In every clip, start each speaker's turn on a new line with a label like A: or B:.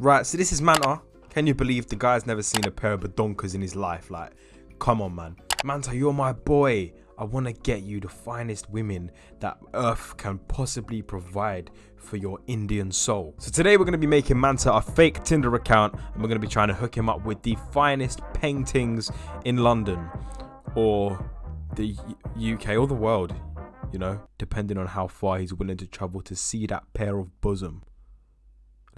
A: Right, so this is Manta. Can you believe the guy's never seen a pair of badonkers in his life? Like, come on, man. Manta, you're my boy. I want to get you the finest women that Earth can possibly provide for your Indian soul. So today we're going to be making Manta a fake Tinder account and we're going to be trying to hook him up with the finest paintings in London or the UK or the world, you know, depending on how far he's willing to travel to see that pair of bosom.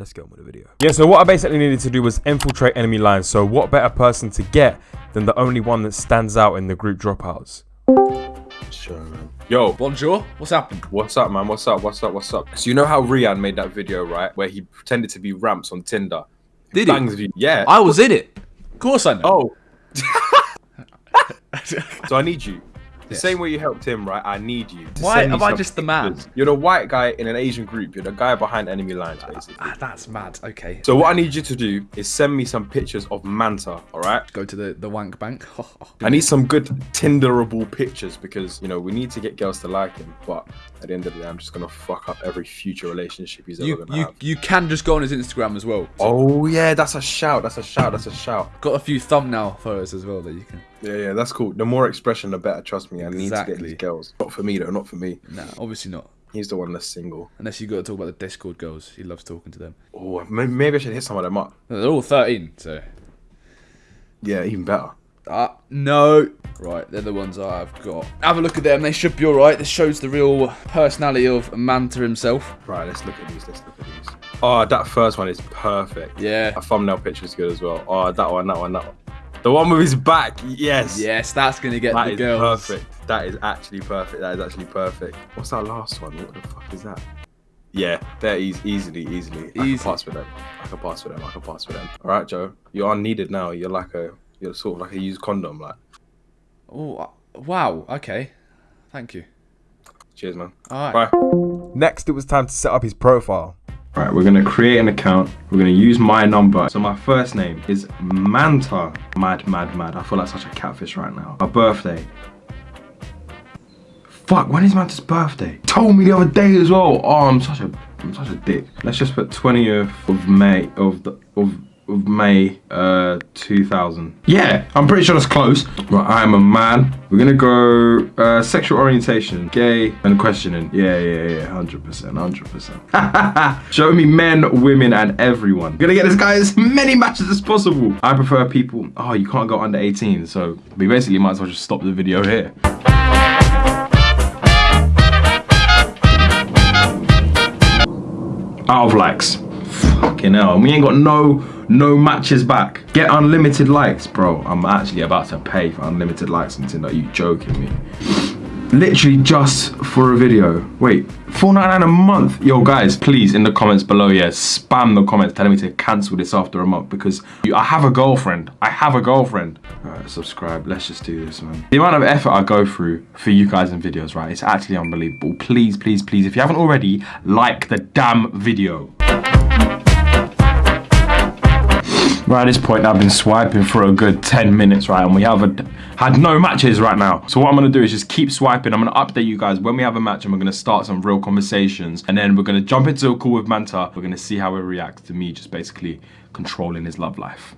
A: Let's get on with the video. Yeah, so what I basically needed to do was infiltrate enemy lines. So what better person to get than the only one that stands out in the group dropouts?
B: Sure, man. Yo,
C: Bonjour, what's happened?
B: what's up, man? What's up? What's up? What's up? So you know how Rian made that video, right? Where he pretended to be ramps on Tinder.
C: Did he?
B: Bangs you. Yeah.
C: I was in it. Of course I know.
B: Oh. so I need you. The
C: Yes.
B: same way you helped him, right? I need you. to
C: Why am I just the man?
B: You're the white guy in an Asian group. You're the guy behind enemy lines, basically.
C: Ah, that's mad. Okay.
B: So what I need you to do is send me some pictures of Manta, all right?
C: Go to the, the wank bank.
B: I need some good Tinderable pictures because you know we need to get girls to like him. But at the end of the day, I'm just gonna fuck up every future relationship he's ever
C: you
B: gonna
C: you
B: have.
C: you can just go on his Instagram as well.
B: Oh yeah, that's a shout. That's a shout. That's a shout.
C: Got a few thumbnail photos as well that you can.
B: Yeah, yeah, that's cool. The more expression, the better. Trust me, I need to get these girls. Not for me though. Not for me.
C: Nah, obviously not.
B: He's the one that's single.
C: Unless you got to talk about the Discord girls. He loves talking to them.
B: Oh, maybe, I should hit some of them up.
C: They're all 13, so.
B: Yeah, even better.
C: Ah, no. Right, they're the ones I've got. Have a look at them. They should be alright. This shows the real personality of Manta himself.
B: Right, let's look at these. Let's look at these. Oh, that first one is perfect.
C: Yeah.
B: A thumbnail picture is good as well. Oh, that one, that one, that one. The one with his back. Yes.
C: Yes, that's going to get
B: That
C: the
B: is
C: girls.
B: perfect. That is actually perfect. That is actually perfect. What's that last one? What the fuck is that? Yeah, they're easy, easily, easily. I
C: Easy.
B: can pass with them. I can pass with them. I can pass with them. All right, Joe. You're unneeded now. You're like a, you're sort of like a used condom. Like,
C: Oh, wow. Okay. Thank you.
B: cheers, man.
C: Alright.
B: Bye.
A: Next, it was time to set up his profile.
B: Right, we're gonna create an account. We're gonna use my number. So my first name is Manta. Mad, mad, mad. I feel like such a catfish right now. My birthday. Fuck, when is Manta's birthday? Told me the other day as well. Oh, I'm such a, I'm such a dick. Let's just put 20th of May of the of May uh 2000. Yeah, I'm pretty sure that's close. Right, I am a man. We're gonna go uh, sexual orientation, gay, and questioning. Yeah, yeah, yeah, hundred percent, hundred percent. Show me men, women, and everyone. We're gonna get this guy as many matches as possible. I prefer people. Oh, you can't go under 18, so we basically might as well just stop the video here. Out of likes. Fucking hell. And we ain't got no no matches back. Get unlimited likes, bro. I'm actually about to pay for unlimited likes on Tinder. Are you joking me? Literally just for a video. Wait, $4.99 a month? Yo, guys, please in the comments below, yeah, spam the comments telling me to cancel this after a month because I have a girlfriend. I have a girlfriend. Alright, subscribe. Let's just do this, man. The amount of effort I go through for you guys in videos, right? It's actually unbelievable. Please, please, please, if you haven't already, like the damn video. Right at this point, I've been swiping for a good 10 minutes, right? And we haven't had no matches right now. So what I'm gonna do is just keep swiping. I'm gonna update you guys when we have a match and we're gonna start some real conversations. And then we're gonna jump into a call with Manta. We're gonna see how he reacts to me just basically controlling his love life.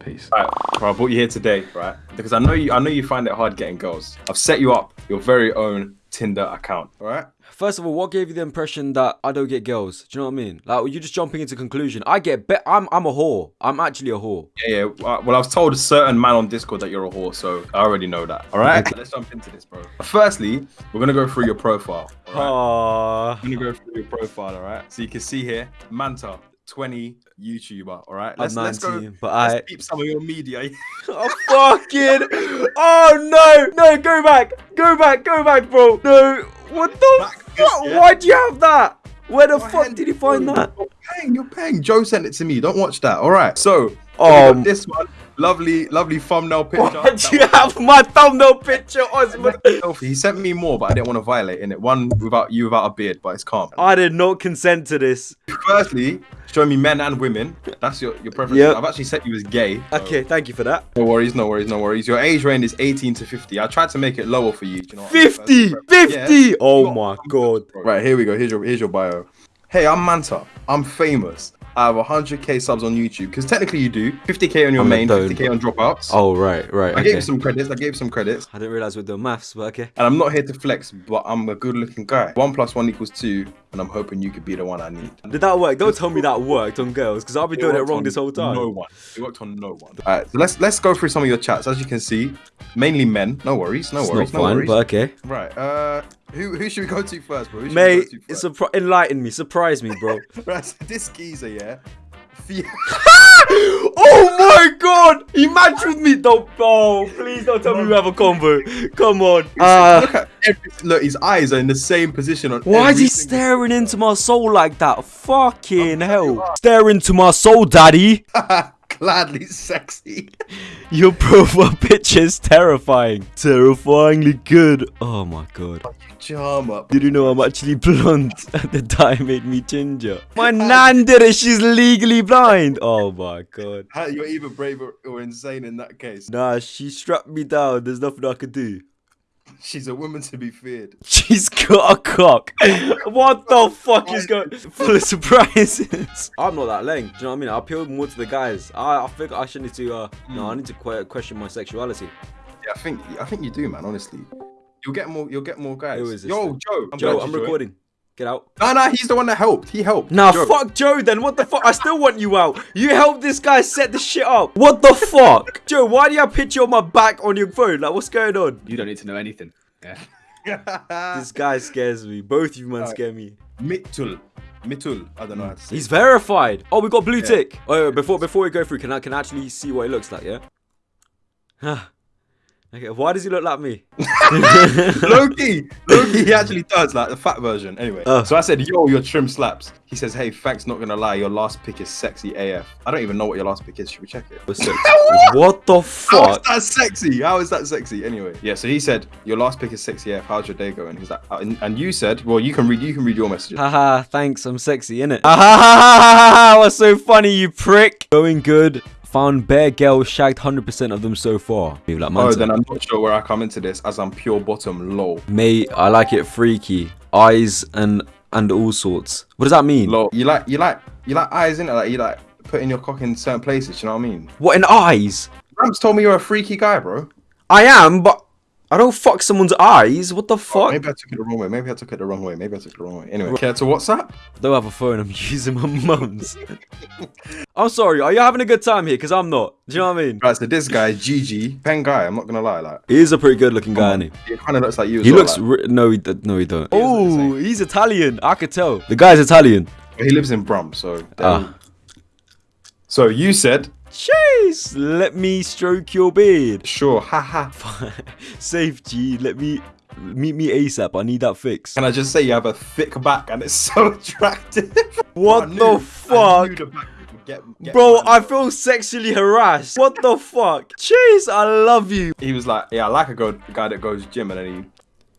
B: Peace. Alright, well, I brought you here today, right? Because I know you I know you find it hard getting girls. I've set you up your very own Tinder account, alright?
D: First of all, what gave you the impression that I don't get girls? Do you know what I mean? Like, were you just jumping into conclusion? I get bet. I'm I'm a whore. I'm actually a whore.
B: Yeah, yeah. Well, I was told a certain man on Discord that you're a whore, so I already know that. All right, let's jump into this, bro. Firstly, we're gonna go through your profile. All right?
D: Aww.
B: I'm gonna go through your profile, all right? So you can see here, Manta, 20 YouTuber. All right, let's
D: I'm
B: let's go.
D: 19, but
B: let's
D: I.
B: keep some of your media.
D: Oh, fucking. Oh no, no, go back, go back, go back, bro. No, what the
B: Back,
D: fuck?
B: yeah.
D: Why'd you have that? Where the fuck did you find that?
B: You're paying, you're paying. Joe sent it to me. Don't watch that. All right. So,
D: Um,
B: this one, lovely, lovely thumbnail picture.
D: Why'd you have my thumbnail picture, Osman?
B: He sent me more, but I didn't want to violate in it. One without you without a beard, but it's calm.
D: I did not consent to this.
B: Firstly, show me men and women. That's your, your preference.
D: Yep.
B: I've actually set you as gay. so
D: Okay, thank you for that.
B: No worries, no worries, no worries. Your age range is 18 to 50. I tried to make it lower for you. do you know what I mean?
D: 50, 50.
B: Yeah.
D: Oh my god.
B: Right, here we go. Here's your here's your bio. Hey, I'm Manta. I'm famous. Out have 100k subs on YouTube, because technically you do 50k on your
D: I'm
B: main, 50k on dropouts.
D: Oh right, right.
B: I
D: Okay.
B: gave you some credits. I gave you some credits.
D: I didn't realize we're doing maths, but okay.
B: And I'm not here to flex, but I'm a good-looking guy. One plus one equals two, and I'm hoping you could be the one I need.
D: Did that work? Don't tell me that worked on girls, because I'll be doing it wrong this whole time.
B: No one. It worked on no one. All right, so let's let's go through some of your chats. As you can see, mainly men. No worries. No
D: it's
B: worries.
D: not
B: no
D: fun,
B: worries.
D: but okay.
B: Right. Uh, who who should we go to first, bro?
D: Mate,
B: we go to
D: it's
B: first?
D: surpri- enlighten me, surprise me, bro.
B: Right, this geezer, yeah.
D: Oh my god! He matched with me. Don't. Oh, please don't tell me we have a combo. Come on. Uh,
B: look at every, look. His eyes are in the same position on.
D: why is he staring into my soul like that? Fucking hell. Stare into my soul, daddy.
B: Gladly sexy.
D: Your profile picture is terrifying. Terrifyingly good. Oh my god.
B: Charm up.
D: Did you know I'm actually blonde? At the dye made me ginger. My nan did it. She's legally blind. Oh my god.
B: You're either brave or, or insane in that case.
D: Nah, she strapped me down. There's nothing I could do.
B: She's a woman to be feared.
D: She's got a cock. what the fuck is going? Full of surprises. I'm not that lame. Do you know what I mean? I appeal more to the guys. I, I think I should need to. Uh, no, I need to que- question my sexuality.
B: Yeah, I think I think you do, man. Honestly, you'll get more. You'll get more guys.
D: Who is this
B: Yo,
D: then?
B: Joe. I'm
D: Joe, I'm
B: you joined.
D: recording. Get out.
B: No, no, he's the one that helped. He helped.
D: Nah,
B: Joe.
D: fuck Joe then. What the fuck? I still want you out. You helped this guy set the shit up. What the fuck? Joe, why do you have a picture on my back on your phone? Like, what's going on?
C: You don't need to know anything. Yeah.
D: This guy scares me. Both you man scare me.
B: Mitul. Mitul. I don't know how to say.
D: He's verified. Oh, we got blue
B: Yeah.
D: tick. Oh, wait, before before we go through, can I can I actually see what it looks like? Yeah. Okay. Why does he look like me?
B: Loki, Loki, he actually does like the fat version. Anyway,
D: Oh.
B: so I said, "Yo, your trim slaps." He says, "Hey, thanks, not gonna lie, your last pic is sexy AF." I don't even know what your last pic is. Should we check it?
D: What's six? what the fuck?
B: How is that sexy? How is that sexy? Anyway, yeah. So he said, "Your last pic is sexy AF. How's your day going?" He's like, uh, and, and you said, "Well, you can read. You can read your messages."
D: Haha, thanks. I'm sexy, innit? Ah, what's so funny, you prick? Going good. Found bare girls, shagged 100% of them so far. Like
B: Oh, then I'm not sure where I come into this, as I'm pure bottom low.
D: Mate, I like it freaky. Eyes and and all sorts. What does that mean?
B: Low. You like, you like, you like eyes in it. Like you like putting your cock in certain places. You know what I mean?
D: What in eyes?
B: Ramps told me you're a freaky guy, bro.
D: I am, but I don't fuck someone's eyes. What the fuck?
B: Maybe I took it the wrong way. Maybe I took it the wrong way. Maybe I took it the wrong way. Anyway, care to WhatsApp?
D: I don't have a phone. I'm using my mum's. I'm sorry. Are you having a good time here? Because I'm not. Do you know what I mean?
B: Right, so this guy, Gigi, pen guy. I'm not gonna lie, like
D: He is a pretty good looking guy, isn't he?
B: he kind of looks like you. As
D: He
B: well,
D: looks.
B: like.
D: No, he d- no, he don't. Oh, he's Italian. I could tell. The guy's Italian.
B: he lives in Brum, so.
D: Ah.
B: So you said
D: Jeez, let me stroke your beard.
B: sure, haha.
D: Safe G, let me meet me ASAP. I need that fix.
B: Can I just say you have a thick back and it's so attractive?
D: What the fuck?
B: Get, get
D: Bro. I feel sexually harassed. What the fuck? Jeez, I love you.
B: He was like, yeah, I like a go- guy that goes gym, and then he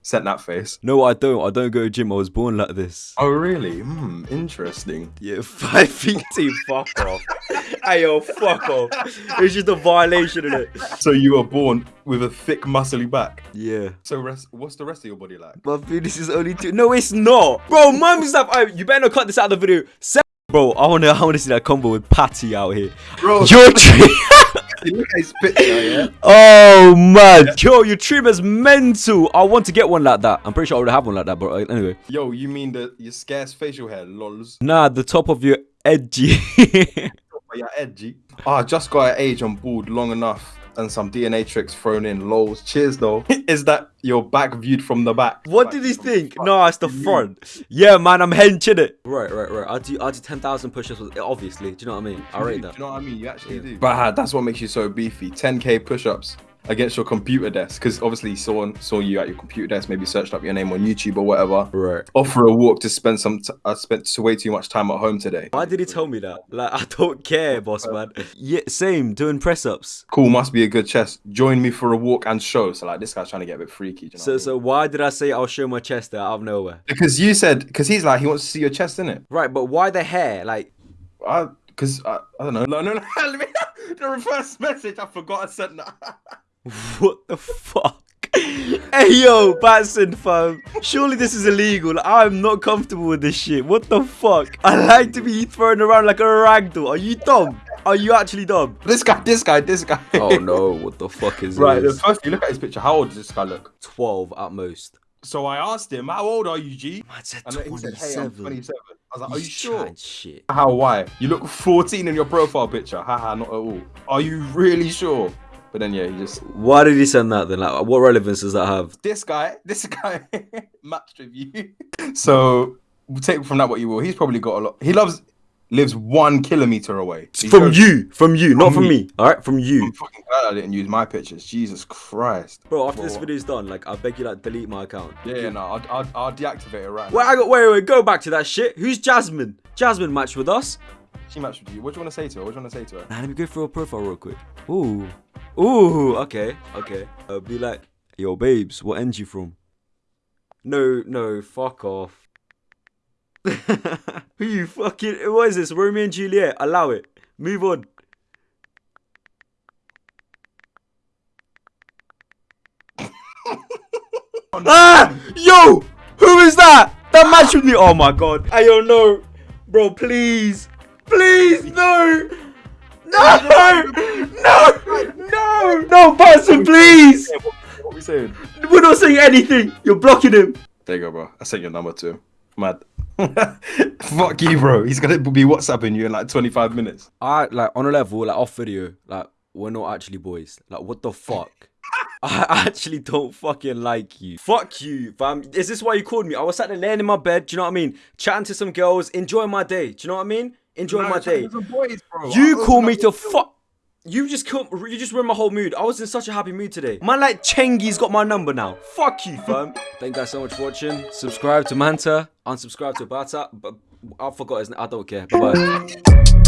B: sent that face.
D: No, I don't. I don't go to gym. I was born like this.
B: Oh really? Hmm, interesting.
D: Yeah, five feet two. Fuck off. hey, yo, fuck off. It's just a violation of it.
B: So you were born with a thick, muscly back.
D: Yeah.
B: So rest, what's the rest of your body like?
D: My penis is only two. No, it's not. Bro, mum's stuff. Oh, you better not cut this out of the video. Bro, I wanna, I wanna see that combo with Patty out here.
B: Bro,
D: Your trim.
B: Look at his picture, yeah.
D: oh man, yo, your trim is mental. I want to get one like that. I'm pretty sure I already have one like that, but uh, anyway.
B: Yo, you mean the your scarce facial hair, lols?
D: Nah, the top of your edgy.
B: You're edgy. Oh, I just got an age on board long enough and some DNA tricks thrown in. Lols. Cheers though. Is that your back viewed from the back?
D: what
B: Like,
D: did he think? No, it's the front. Yeah, man, I'm henching it. Right, right, right. I do, I do ten thousand push-ups. Obviously, do you know what I mean? I
B: You
D: rate
B: do,
D: that.
B: Do you know what I mean? You actually
D: Yeah.
B: do. But uh, that's what makes you so beefy. 10k push-ups against your computer desk, because obviously someone saw you at your computer desk, maybe searched up your name on YouTube or whatever.
D: Right.
B: Offer a walk to spend some. T- uh, I spent way too much time at home today.
D: Why did he tell me that? Like, I don't care, boss man. Yeah, same. Doing press-ups.
B: Cool, must be a good chest. Join me for a walk and show. So like this guy's trying to get a bit freaky. You know
D: So,
B: I mean?
D: so why did I say I'll show my chest there out of nowhere?
B: because you said because he's like he wants to see your chest in it.
D: Right, but why the hair? Like,
B: I because I, I don't know. No, no, no. let me- the reverse message. I forgot I sent that.
D: what the fuck? Hey yo, Batson fam. Surely this is illegal. Like, I'm not comfortable with this shit. What the fuck? I like to be thrown around like a ragdoll. Are you dumb? Are you actually dumb?
B: This guy, this guy, this guy.
D: Oh no, what the fuck is
B: Right, the
D: this?
B: first you look at his picture, how old does this guy look?
D: 12 at most.
B: So I asked him, how old are you, G?
D: Man said
B: And then he said, hey, I'm
D: 27.
B: 27. I was like, are you
D: He's
B: sure?
D: Shit.
B: How, why? You look 14 in your profile picture. Haha, not at all. Are you really sure? But then, yeah, he just,
D: Why did he send that then? Like, what relevance does that have?
B: this guy, this guy matched with you. So take from that what you will. He's probably got a lot. He loves, lives one kilometer away. He
D: From
B: goes,
D: you, from you, not from
B: me.
D: me. All right, from you.
B: I'm fucking glad I didn't use my pictures. Jesus Christ.
D: bro. After this
B: Bro.
D: video's done, like, I beg you, like, delete my account.
B: Yeah, yeah, no, I'll, I'll, I'll deactivate it right
D: Wait,
B: now.
D: I got. Wait, wait, wait, go back to that shit. Who's Jasmine? Jasmine matched with us.
B: She matched with you. What do you want to say to her? What do you want to say to her?
D: Nah, let me go through her profile real quick. Ooh, ooh, okay, okay. Uh, be like, yo, babes, what end you from? No, no, fuck off. Who you fucking? What is this? Romeo and Juliet? Allow it. Move on. ah, yo, who is that? That match with me? Oh my god. I don't know, bro. Please, please, no. No! No! No! No, person, please!
B: What are we saying?
D: We're not saying anything. You're blocking him.
B: There you go, bro. I sent your number to him. Mad. Fuck you, bro. He's gonna be WhatsApping you in like 25 minutes.
D: I like on a level, like off video, like we're not actually boys. Like what the fuck? I actually don't fucking like you. Fuck you, fam. Is this why you called me? I was sat there laying in my bed, do you know what I mean? Chatting to some girls, enjoying my day. Do you know what I mean? Enjoying my day. You call me to fuck. You just kill, you just ruined my whole mood. I was in such a happy mood today. Man, like Chengi's got my number now. Fuck you, fam. Thank you guys so much for watching. Subscribe to Manta. Unsubscribe to Bata. But I forgot his name. I don't care. Bye bye.